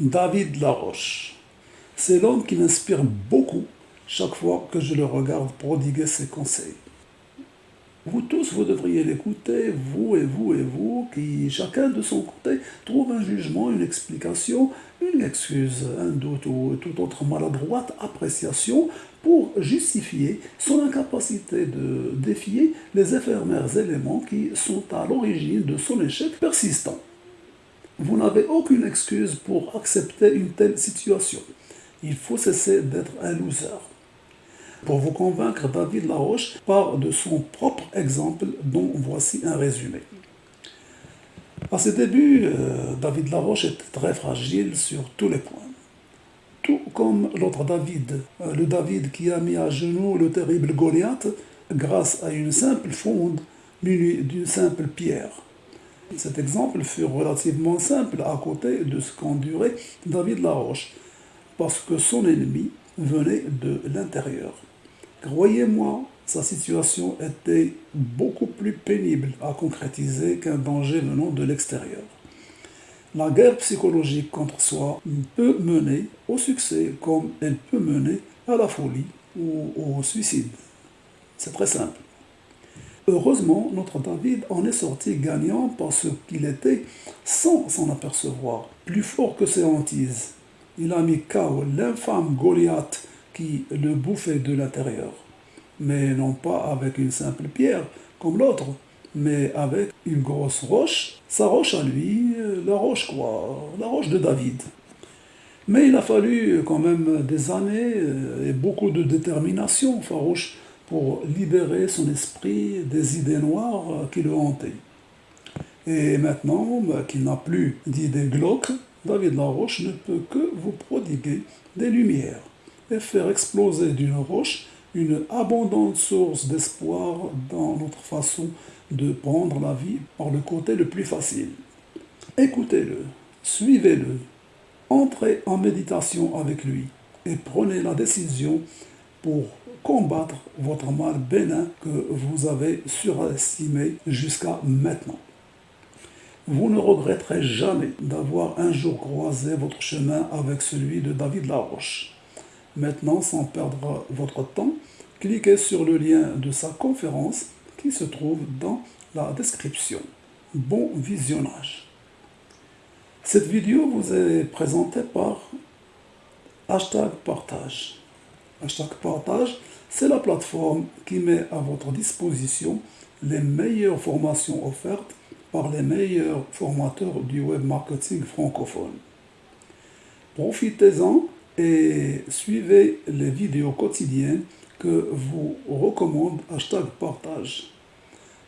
David Laroche. C'est l'homme qui m'inspire beaucoup chaque fois que je le regarde prodiguer ses conseils. Vous tous, vous devriez l'écouter, vous et vous et vous, qui chacun de son côté trouve un jugement, une explication, une excuse, un doute ou toute autre maladroite appréciation pour justifier son incapacité de défier les éphémères éléments qui sont à l'origine de son échec persistant. Vous n'avez aucune excuse pour accepter une telle situation. Il faut cesser d'être un loser. Pour vous convaincre, David Laroche part de son propre exemple dont voici un résumé. À ses débuts, euh, David Laroche était très fragile sur tous les points. Tout comme l'autre David, euh, le David qui a mis à genoux le terrible Goliath grâce à une simple fonde munie d'une simple pierre. Cet exemple fut relativement simple à côté de ce qu'endurait David Laroche, parce que son ennemi venait de l'intérieur. Croyez-moi, sa situation était beaucoup plus pénible à concrétiser qu'un danger venant de l'extérieur. La guerre psychologique contre soi peut mener au succès comme elle peut mener à la folie ou au suicide. C'est très simple. Heureusement, notre David en est sorti gagnant parce qu'il était, sans s'en apercevoir, plus fort que ses hantises. Il a mis KO l'infâme Goliath qui le bouffait de l'intérieur. Mais non pas avec une simple pierre, comme l'autre, mais avec une grosse roche, sa roche à lui, la roche quoi, la roche de David. Mais il a fallu quand même des années et beaucoup de détermination farouche pour libérer son esprit des idées noires qui le hantaient. Et maintenant bah, qu'il n'a plus d'idées glauques, David Laroche ne peut que vous prodiguer des lumières et faire exploser d'une roche une abondante source d'espoir dans notre façon de prendre la vie par le côté le plus facile. Écoutez-le, suivez-le, entrez en méditation avec lui et prenez la décision pour combattre votre mal bénin que vous avez surestimé jusqu'à maintenant. Vous ne regretterez jamais d'avoir un jour croisé votre chemin avec celui de David Laroche. Maintenant, sans perdre votre temps, cliquez sur le lien de sa conférence qui se trouve dans la description. Bon visionnage. Cette vidéo vous est présentée par hashtag partage. Hashtag partage, c'est la plateforme qui met à votre disposition les meilleures formations offertes par les meilleurs formateurs du web marketing francophone. Profitez-en et suivez les vidéos quotidiennes que vous recommande hashtag partage.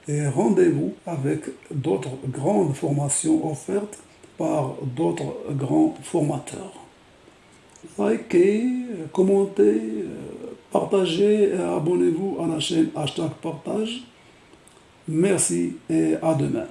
Et rendez-vous avec d'autres grandes formations offertes par d'autres grands formateurs. Likez, commentez, partagez et abonnez-vous à la chaîne hashtag partage. Merci et à demain.